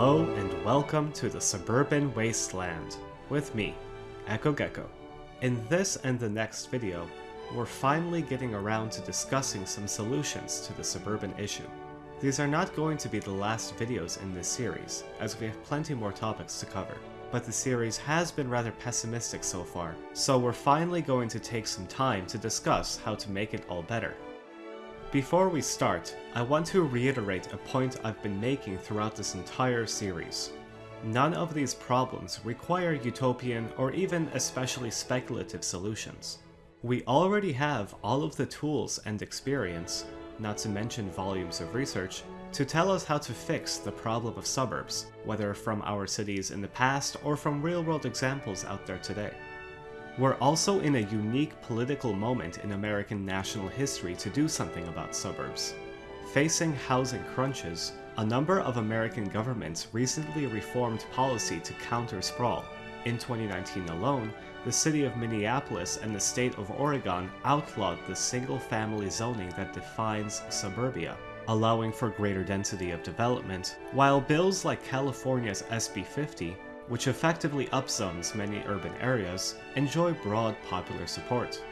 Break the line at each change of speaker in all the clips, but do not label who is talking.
Hello and welcome to the Suburban Wasteland, with me, Echo Gecko. In this and the next video, we're finally getting around to discussing some solutions to the suburban issue. These are not going to be the last videos in this series, as we have plenty more topics to cover, but the series has been rather pessimistic so far, so we're finally going to take some time to discuss how to make it all better. Before we start, I want to reiterate a point I've been making throughout this entire series. None of these problems require utopian or even especially speculative solutions. We already have all of the tools and experience, not to mention volumes of research, to tell us how to fix the problem of suburbs, whether from our cities in the past or from real-world examples out there today. We're also in a unique political moment in American national history to do something about suburbs. Facing housing crunches, a number of American governments recently reformed policy to counter sprawl. In 2019 alone, the city of Minneapolis and the state of Oregon outlawed the single-family zoning that defines suburbia, allowing for greater density of development, while bills like California's SB 50 which effectively upzones many urban areas, enjoy broad popular support.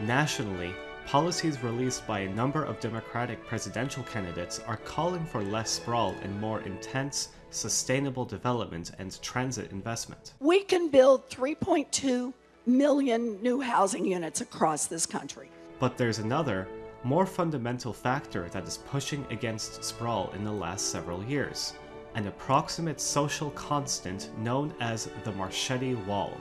Nationally, policies released by a number of Democratic presidential candidates are calling for less sprawl and more intense, sustainable development and transit investment.
We can build 3.2 million new housing units across this country.
But there's another, more fundamental factor that is pushing against sprawl in the last several years an approximate social constant known as the Marchetti Wall.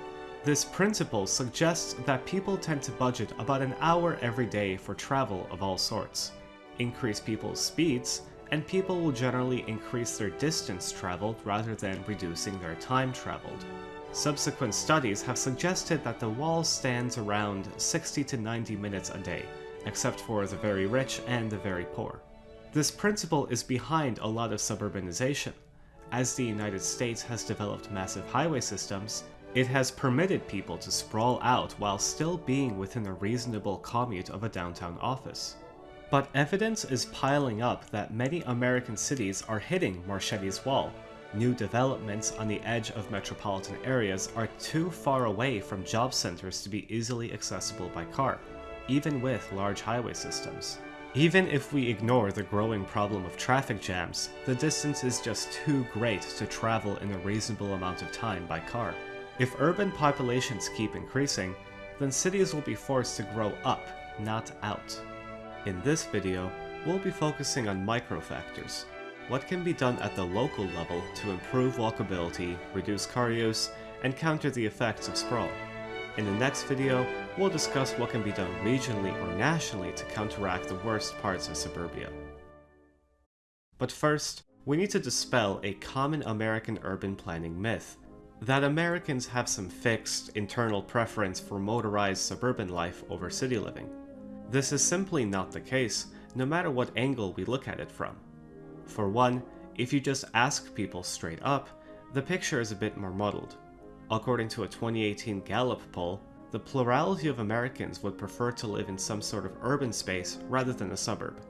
This principle suggests that people tend to budget about an hour every day for travel of all sorts. Increase people's speeds, and people will generally increase their distance traveled rather than reducing their time traveled. Subsequent studies have suggested that the wall stands around 60 to 90 minutes a day, except for the very rich and the very poor. This principle is behind a lot of suburbanization. As the United States has developed massive highway systems, it has permitted people to sprawl out while still being within a reasonable commute of a downtown office. But evidence is piling up that many American cities are hitting Marchetti's wall. New developments on the edge of metropolitan areas are too far away from job centers to be easily accessible by car, even with large highway systems. Even if we ignore the growing problem of traffic jams, the distance is just too great to travel in a reasonable amount of time by car. If urban populations keep increasing, then cities will be forced to grow up, not out. In this video, we'll be focusing on micro factors. What can be done at the local level to improve walkability, reduce car use, and counter the effects of sprawl. In the next video, we'll discuss what can be done regionally or nationally to counteract the worst parts of suburbia. But first, we need to dispel a common American urban planning myth, that Americans have some fixed, internal preference for motorized suburban life over city living. This is simply not the case, no matter what angle we look at it from. For one, if you just ask people straight up, the picture is a bit more muddled. According to a 2018 Gallup poll, the plurality of Americans would prefer to live in some sort of urban space rather than a suburb.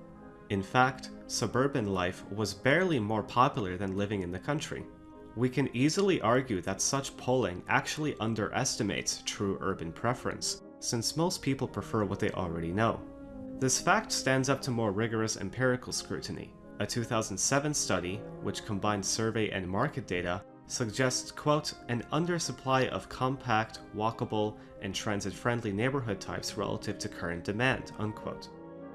In fact, suburban life was barely more popular than living in the country. We can easily argue that such polling actually underestimates true urban preference, since most people prefer what they already know. This fact stands up to more rigorous empirical scrutiny. A 2007 study, which combined survey and market data, suggests, quote, an undersupply of compact, walkable, and transit-friendly neighborhood types relative to current demand, unquote.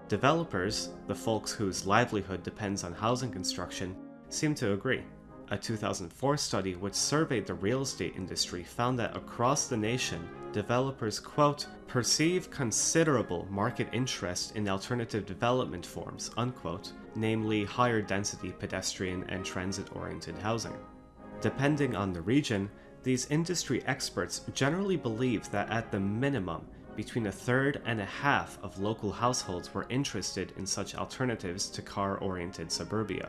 Developers, the folks whose livelihood depends on housing construction, seem to agree. A 2004 study which surveyed the real estate industry found that across the nation, developers, quote, perceive considerable market interest in alternative development forms, unquote, namely higher density pedestrian and transit-oriented housing. Depending on the region, these industry experts generally believe that at the minimum, between a third and a half of local households were interested in such alternatives to car-oriented suburbia.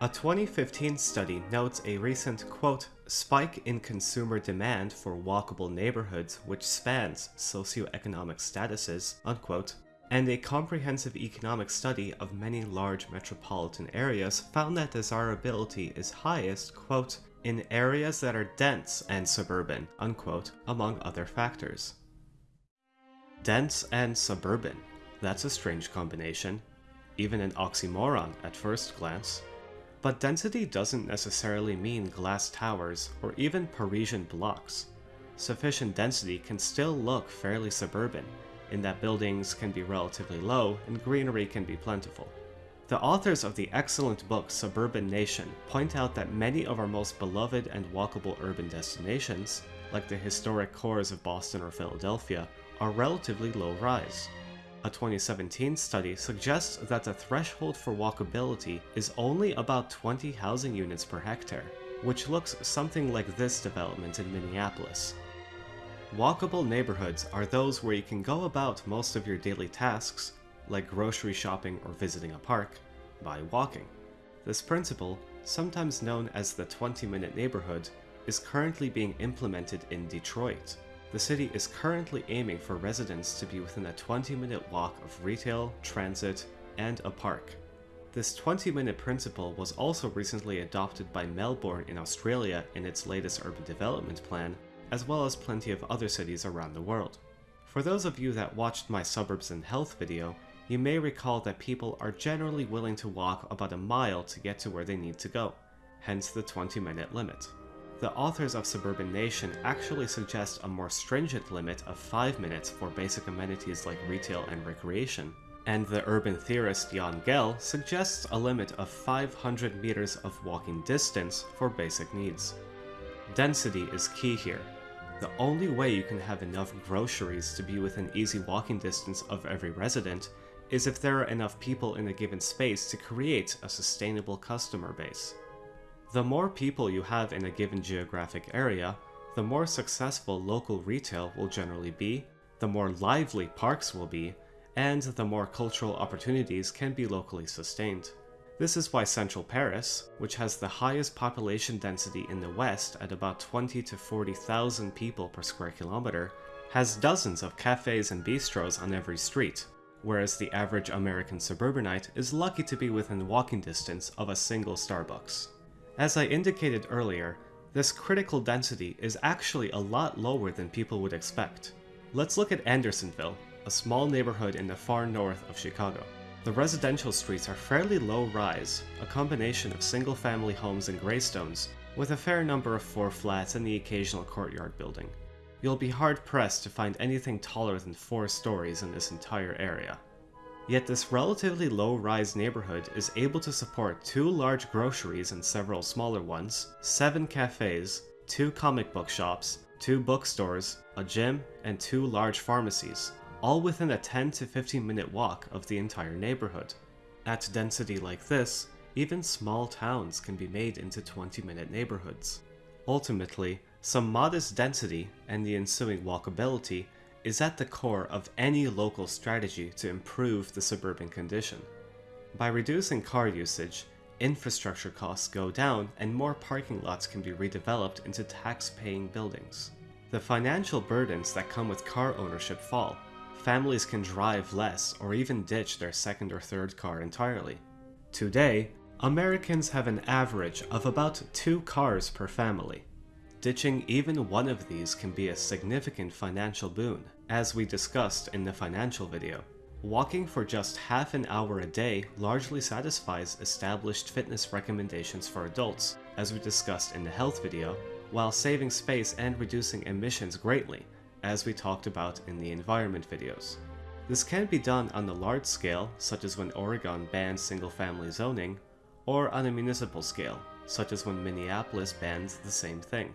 A 2015 study notes a recent, quote, spike in consumer demand for walkable neighborhoods which spans socioeconomic statuses, unquote, and a comprehensive economic study of many large metropolitan areas found that desirability is highest, quote, in areas that are dense and suburban, unquote, among other factors. Dense and suburban. That's a strange combination, even an oxymoron at first glance. But density doesn't necessarily mean glass towers or even Parisian blocks. Sufficient density can still look fairly suburban, in that buildings can be relatively low and greenery can be plentiful. The authors of the excellent book Suburban Nation point out that many of our most beloved and walkable urban destinations, like the historic cores of Boston or Philadelphia, are relatively low rise. A 2017 study suggests that the threshold for walkability is only about 20 housing units per hectare, which looks something like this development in Minneapolis. Walkable neighborhoods are those where you can go about most of your daily tasks, like grocery shopping or visiting a park, by walking. This principle, sometimes known as the 20 minute neighborhood, is currently being implemented in Detroit. The city is currently aiming for residents to be within a 20 minute walk of retail, transit, and a park. This 20 minute principle was also recently adopted by Melbourne in Australia in its latest urban development plan, as well as plenty of other cities around the world. For those of you that watched my Suburbs and Health video, you may recall that people are generally willing to walk about a mile to get to where they need to go, hence the 20 minute limit. The authors of Suburban Nation actually suggest a more stringent limit of 5 minutes for basic amenities like retail and recreation, and the urban theorist Jan Gehl suggests a limit of 500 meters of walking distance for basic needs. Density is key here, the only way you can have enough groceries to be within easy walking distance of every resident is if there are enough people in a given space to create a sustainable customer base. The more people you have in a given geographic area, the more successful local retail will generally be, the more lively parks will be, and the more cultural opportunities can be locally sustained. This is why central Paris, which has the highest population density in the West at about 20 to 40,000 people per square kilometer, has dozens of cafes and bistros on every street, whereas the average American suburbanite is lucky to be within walking distance of a single Starbucks. As I indicated earlier, this critical density is actually a lot lower than people would expect. Let's look at Andersonville, a small neighborhood in the far north of Chicago. The residential streets are fairly low rise, a combination of single family homes and graystones, with a fair number of four flats and the occasional courtyard building. You'll be hard pressed to find anything taller than four stories in this entire area. Yet this relatively low-rise neighborhood is able to support two large groceries and several smaller ones, seven cafes, two comic book shops, two bookstores, a gym, and two large pharmacies, all within a 10 to 15 minute walk of the entire neighborhood. At density like this, even small towns can be made into 20 minute neighborhoods. Ultimately, some modest density and the ensuing walkability is at the core of any local strategy to improve the suburban condition. By reducing car usage, infrastructure costs go down and more parking lots can be redeveloped into tax-paying buildings. The financial burdens that come with car ownership fall, families can drive less or even ditch their second or third car entirely. Today, Americans have an average of about two cars per family. Ditching even one of these can be a significant financial boon, as we discussed in the financial video. Walking for just half an hour a day largely satisfies established fitness recommendations for adults, as we discussed in the health video, while saving space and reducing emissions greatly, as we talked about in the environment videos. This can be done on a large scale, such as when Oregon banned single-family zoning, or on a municipal scale, such as when Minneapolis bans the same thing.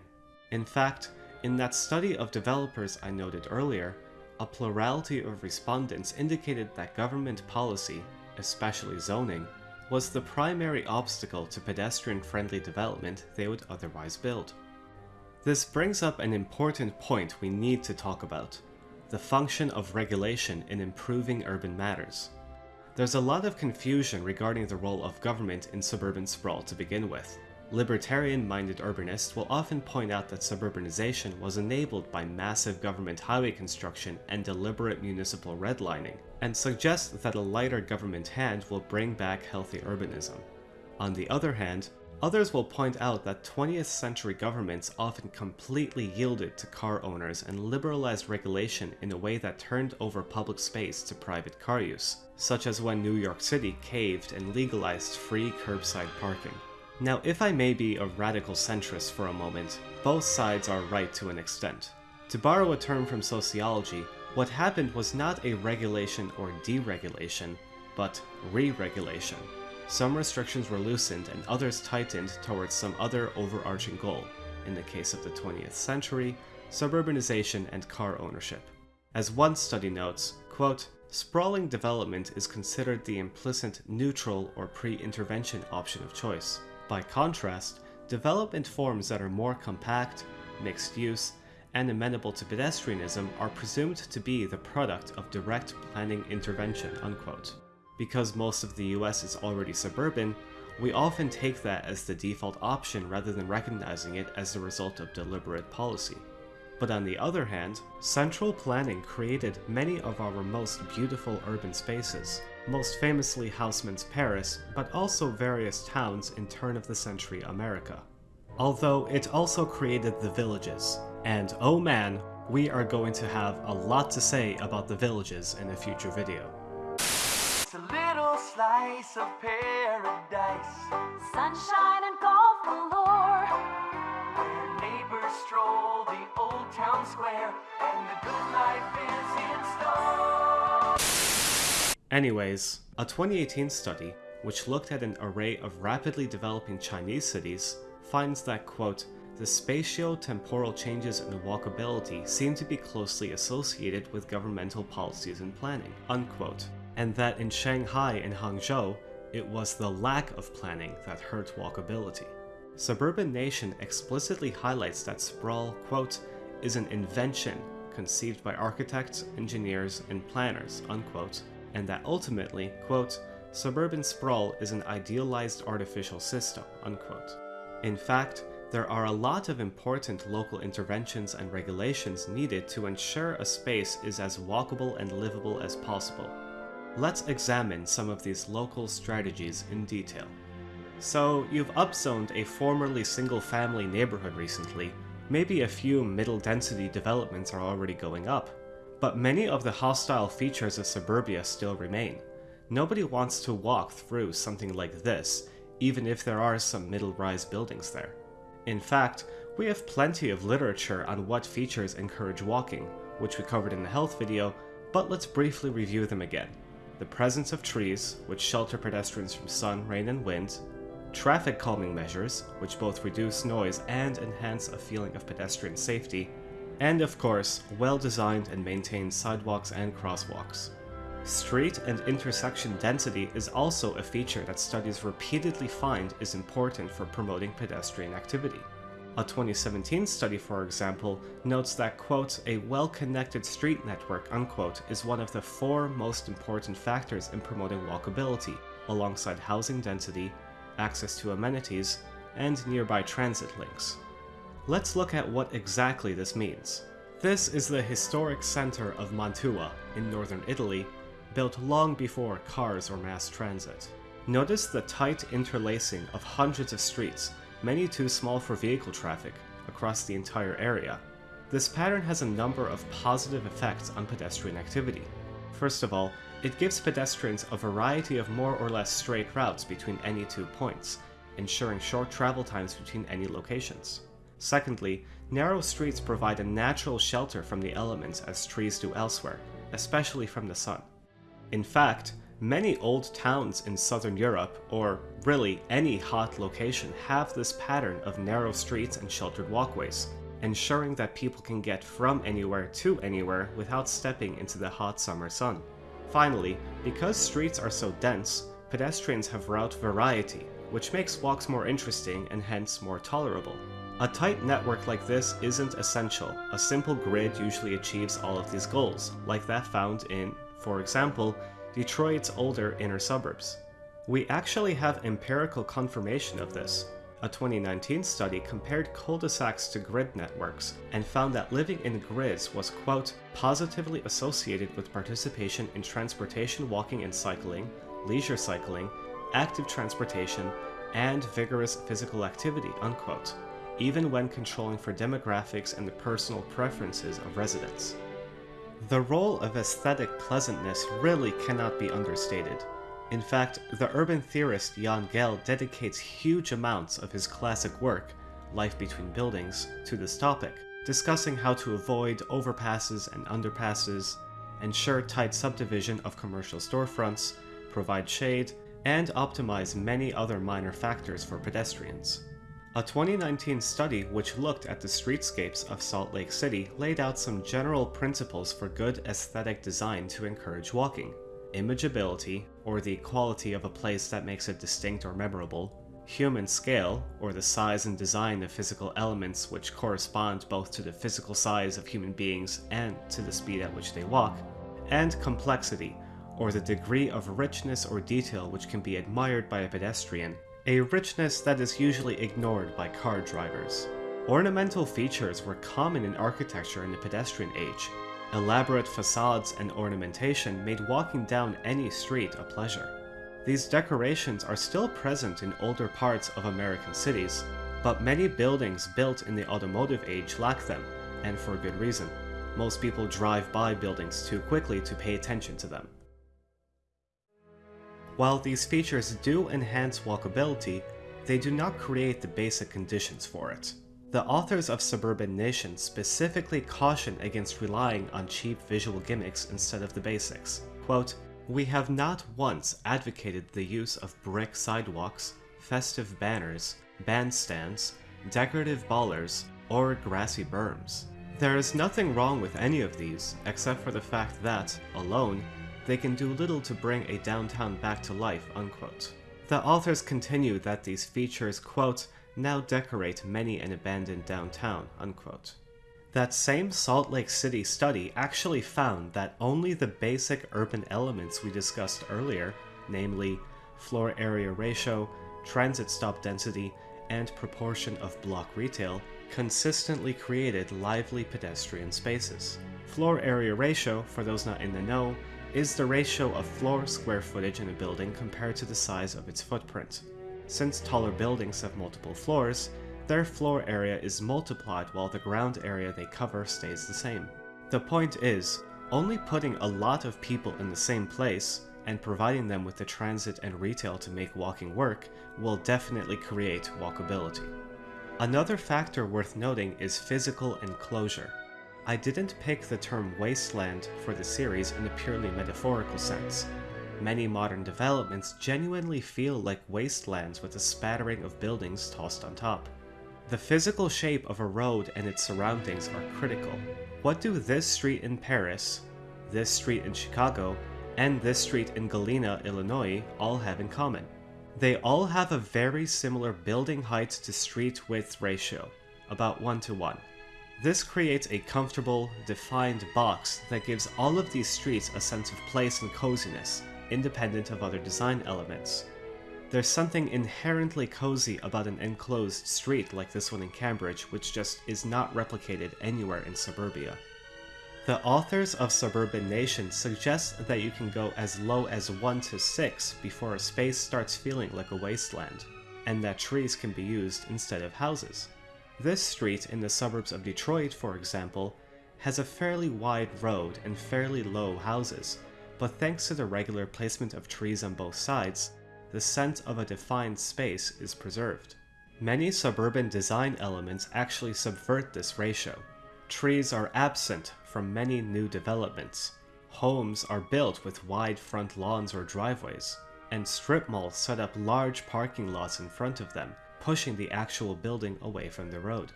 In fact, in that study of developers I noted earlier, a plurality of respondents indicated that government policy, especially zoning, was the primary obstacle to pedestrian-friendly development they would otherwise build. This brings up an important point we need to talk about the function of regulation in improving urban matters. There's a lot of confusion regarding the role of government in suburban sprawl to begin with. Libertarian-minded urbanists will often point out that suburbanization was enabled by massive government highway construction and deliberate municipal redlining, and suggest that a lighter government hand will bring back healthy urbanism. On the other hand, others will point out that 20th century governments often completely yielded to car owners and liberalized regulation in a way that turned over public space to private car use, such as when New York City caved and legalized free curbside parking. Now, if I may be a radical centrist for a moment, both sides are right to an extent. To borrow a term from sociology, what happened was not a regulation or deregulation, but re-regulation. Some restrictions were loosened and others tightened towards some other overarching goal, in the case of the 20th century, suburbanization and car ownership. As one study notes, quote, sprawling development is considered the implicit neutral or pre-intervention option of choice. By contrast, development forms that are more compact, mixed use, and amenable to pedestrianism are presumed to be the product of direct planning intervention, unquote. Because most of the US is already suburban, we often take that as the default option rather than recognizing it as the result of deliberate policy. But on the other hand, central planning created many of our most beautiful urban spaces, most famously Haussmann's Paris, but also various towns in turn-of-the-century America. Although it also created the villages, and oh man, we are going to have a lot to say about the villages in a future video.
It's a little slice of paradise
Sunshine and golf galore.
neighbors stroll town square and the good life is in store.
Anyways, a 2018 study, which looked at an array of rapidly developing Chinese cities, finds that, quote, the spatio-temporal changes in walkability seem to be closely associated with governmental policies and planning, unquote, and that in Shanghai and Hangzhou, it was the lack of planning that hurt walkability. Suburban Nation explicitly highlights that sprawl, quote, is an invention conceived by architects, engineers, and planners, unquote, and that ultimately, quote, suburban sprawl is an idealized artificial system, unquote. In fact, there are a lot of important local interventions and regulations needed to ensure a space is as walkable and livable as possible. Let's examine some of these local strategies in detail. So, you've upzoned a formerly single-family neighborhood recently, maybe a few middle-density developments are already going up, but many of the hostile features of suburbia still remain. Nobody wants to walk through something like this, even if there are some middle-rise buildings there. In fact, we have plenty of literature on what features encourage walking, which we covered in the health video, but let's briefly review them again. The presence of trees, which shelter pedestrians from sun, rain, and wind, traffic calming measures, which both reduce noise and enhance a feeling of pedestrian safety, and of course, well-designed and maintained sidewalks and crosswalks. Street and intersection density is also a feature that studies repeatedly find is important for promoting pedestrian activity. A 2017 study, for example, notes that, quote, a well-connected street network, unquote, is one of the four most important factors in promoting walkability, alongside housing density, access to amenities, and nearby transit links. Let's look at what exactly this means. This is the historic center of Mantua, in northern Italy, built long before cars or mass transit. Notice the tight interlacing of hundreds of streets, many too small for vehicle traffic, across the entire area. This pattern has a number of positive effects on pedestrian activity. First of all, it gives pedestrians a variety of more or less straight routes between any two points, ensuring short travel times between any locations. Secondly, narrow streets provide a natural shelter from the elements as trees do elsewhere, especially from the sun. In fact, many old towns in southern Europe, or really any hot location, have this pattern of narrow streets and sheltered walkways, ensuring that people can get from anywhere to anywhere without stepping into the hot summer sun. Finally, because streets are so dense, pedestrians have route variety, which makes walks more interesting and hence more tolerable. A tight network like this isn't essential. A simple grid usually achieves all of these goals, like that found in, for example, Detroit's older inner suburbs. We actually have empirical confirmation of this. A 2019 study compared cul-de-sacs to grid networks and found that living in grids was, quote, positively associated with participation in transportation, walking and cycling, leisure cycling, active transportation, and vigorous physical activity, unquote, even when controlling for demographics and the personal preferences of residents. The role of aesthetic pleasantness really cannot be understated. In fact, the urban theorist Jan Gehl dedicates huge amounts of his classic work, Life Between Buildings, to this topic, discussing how to avoid overpasses and underpasses, ensure tight subdivision of commercial storefronts, provide shade, and optimize many other minor factors for pedestrians. A 2019 study which looked at the streetscapes of Salt Lake City laid out some general principles for good aesthetic design to encourage walking. Imageability, or the quality of a place that makes it distinct or memorable, human scale, or the size and design of physical elements which correspond both to the physical size of human beings and to the speed at which they walk, and complexity, or the degree of richness or detail which can be admired by a pedestrian, a richness that is usually ignored by car drivers. Ornamental features were common in architecture in the pedestrian age. Elaborate facades and ornamentation made walking down any street a pleasure. These decorations are still present in older parts of American cities, but many buildings built in the automotive age lack them, and for good reason. Most people drive by buildings too quickly to pay attention to them. While these features do enhance walkability, they do not create the basic conditions for it. The authors of Suburban Nation specifically caution against relying on cheap visual gimmicks instead of the basics. Quote, We have not once advocated the use of brick sidewalks, festive banners, bandstands, decorative bollards, or grassy berms. There is nothing wrong with any of these, except for the fact that, alone, they can do little to bring a downtown back to life, unquote. The authors continue that these features, quote, now decorate many an abandoned downtown, unquote. That same Salt Lake City study actually found that only the basic urban elements we discussed earlier, namely floor area ratio, transit stop density, and proportion of block retail, consistently created lively pedestrian spaces. Floor area ratio, for those not in the know, is the ratio of floor square footage in a building compared to the size of its footprint. Since taller buildings have multiple floors, their floor area is multiplied while the ground area they cover stays the same. The point is, only putting a lot of people in the same place and providing them with the transit and retail to make walking work will definitely create walkability. Another factor worth noting is physical enclosure. I didn't pick the term wasteland for the series in a purely metaphorical sense. Many modern developments genuinely feel like wastelands with a spattering of buildings tossed on top. The physical shape of a road and its surroundings are critical. What do this street in Paris, this street in Chicago, and this street in Galena, Illinois all have in common? They all have a very similar building height to street width ratio, about 1 to 1. This creates a comfortable, defined box that gives all of these streets a sense of place and coziness, independent of other design elements. There's something inherently cozy about an enclosed street like this one in Cambridge, which just is not replicated anywhere in suburbia. The authors of Suburban Nation suggest that you can go as low as 1 to 6 before a space starts feeling like a wasteland, and that trees can be used instead of houses. This street in the suburbs of Detroit, for example, has a fairly wide road and fairly low houses, but thanks to the regular placement of trees on both sides, the sense of a defined space is preserved. Many suburban design elements actually subvert this ratio. Trees are absent from many new developments. Homes are built with wide front lawns or driveways, and strip malls set up large parking lots in front of them, pushing the actual building away from the road.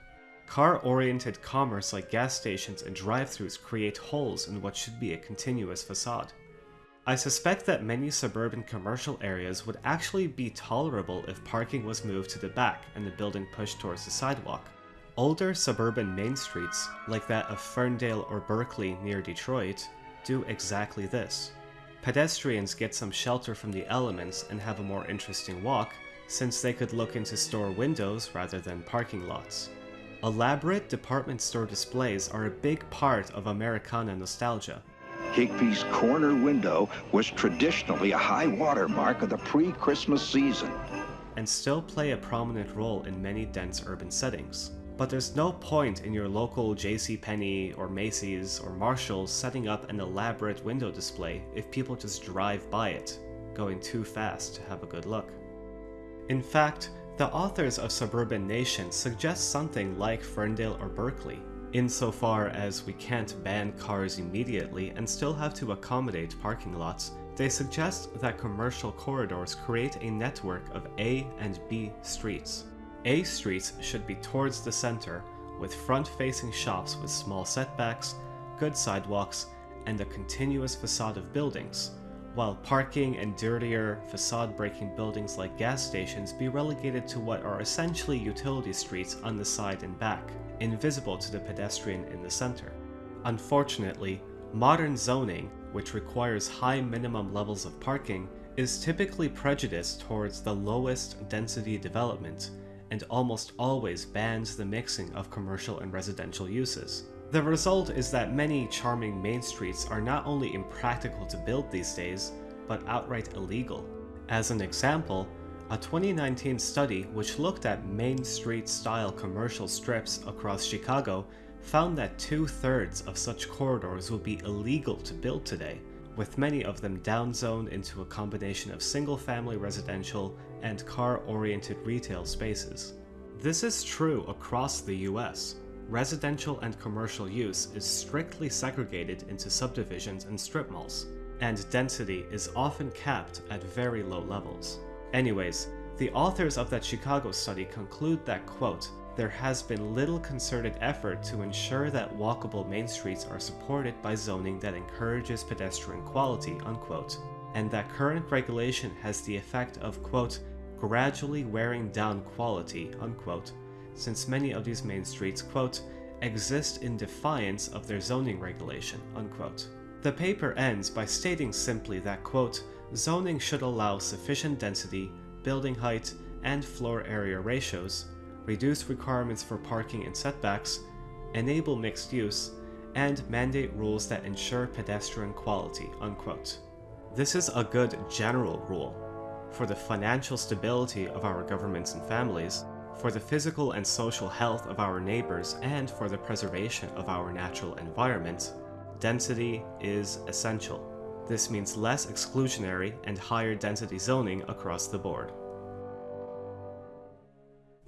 Car-oriented commerce like gas stations and drive-thrus create holes in what should be a continuous facade. I suspect that many suburban commercial areas would actually be tolerable if parking was moved to the back and the building pushed towards the sidewalk. Older suburban main streets, like that of Ferndale or Berkeley near Detroit, do exactly this. Pedestrians get some shelter from the elements and have a more interesting walk, since they could look into store windows rather than parking lots. Elaborate department store displays are a big part of Americana nostalgia.
Higbee's corner window was traditionally a high water mark of the pre-Christmas season.
and still play a prominent role in many dense urban settings. But there's no point in your local JCPenney or Macy's or Marshall's setting up an elaborate window display if people just drive by it, going too fast to have a good look. In fact, the authors of Suburban Nation suggest something like Ferndale or Berkeley, insofar as we can't ban cars immediately and still have to accommodate parking lots. They suggest that commercial corridors create a network of A and B streets. A streets should be towards the center, with front facing shops with small setbacks, good sidewalks, and a continuous facade of buildings, while parking and dirtier, facade breaking buildings like gas stations be relegated to what are essentially utility streets on the side and back, invisible to the pedestrian in the center. Unfortunately, modern zoning, which requires high minimum levels of parking, is typically prejudiced towards the lowest density development and almost always bans the mixing of commercial and residential uses. The result is that many charming main streets are not only impractical to build these days, but outright illegal. As an example, a 2019 study which looked at Main Street style commercial strips across Chicago found that two thirds of such corridors would be illegal to build today, with many of them downzoned into a combination of single family residential and car oriented retail spaces. This is true across the US. Residential and commercial use is strictly segregated into subdivisions and strip malls, and density is often capped at very low levels. Anyways, the authors of that Chicago study conclude that, quote, there has been little concerted effort to ensure that walkable main streets are supported by zoning that encourages pedestrian quality, unquote, and that current regulation has the effect of, quote, gradually wearing down quality, unquote, since many of these main streets, quote, exist in defiance of their zoning regulation, unquote. The paper ends by stating simply that, quote, zoning should allow sufficient density, building height, and floor area ratios, reduce requirements for parking and setbacks, enable mixed use, and mandate rules that ensure pedestrian quality, unquote. This is a good general rule. For the financial stability of our governments and families, for the physical and social health of our neighbors, and for the preservation of our natural environment, density is essential. This means less exclusionary and higher density zoning across the board.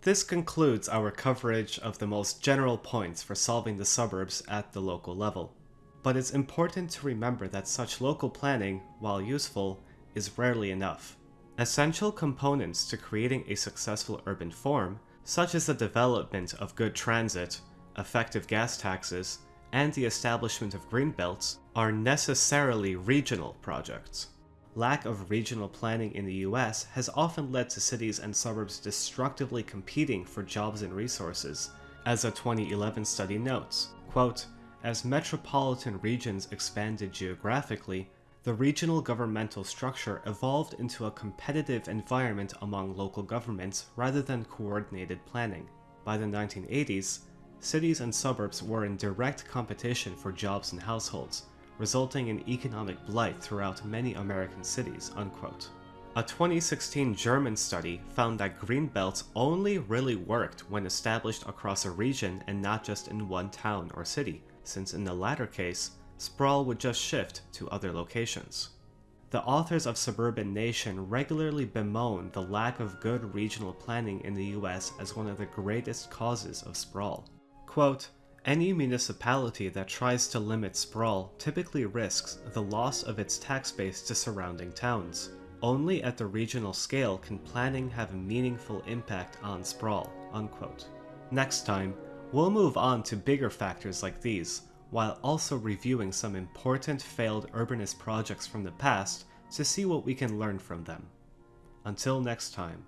This concludes our coverage of the most general points for solving the suburbs at the local level. But it's important to remember that such local planning, while useful, is rarely enough. Essential components to creating a successful urban form, such as the development of good transit, effective gas taxes, and the establishment of green belts, are necessarily regional projects. Lack of regional planning in the US has often led to cities and suburbs destructively competing for jobs and resources. As a 2011 study notes, quote, as metropolitan regions expanded geographically, the regional governmental structure evolved into a competitive environment among local governments rather than coordinated planning. By the 1980s, cities and suburbs were in direct competition for jobs and households, resulting in economic blight throughout many American cities. Unquote. A 2016 German study found that green belts only really worked when established across a region and not just in one town or city, since in the latter case, sprawl would just shift to other locations. The authors of Suburban Nation regularly bemoan the lack of good regional planning in the US as one of the greatest causes of sprawl. Quote, any municipality that tries to limit sprawl typically risks the loss of its tax base to surrounding towns. Only at the regional scale can planning have a meaningful impact on sprawl. Unquote. Next time, we'll move on to bigger factors like these, while also reviewing some important failed urbanist projects from the past to see what we can learn from them. Until next time.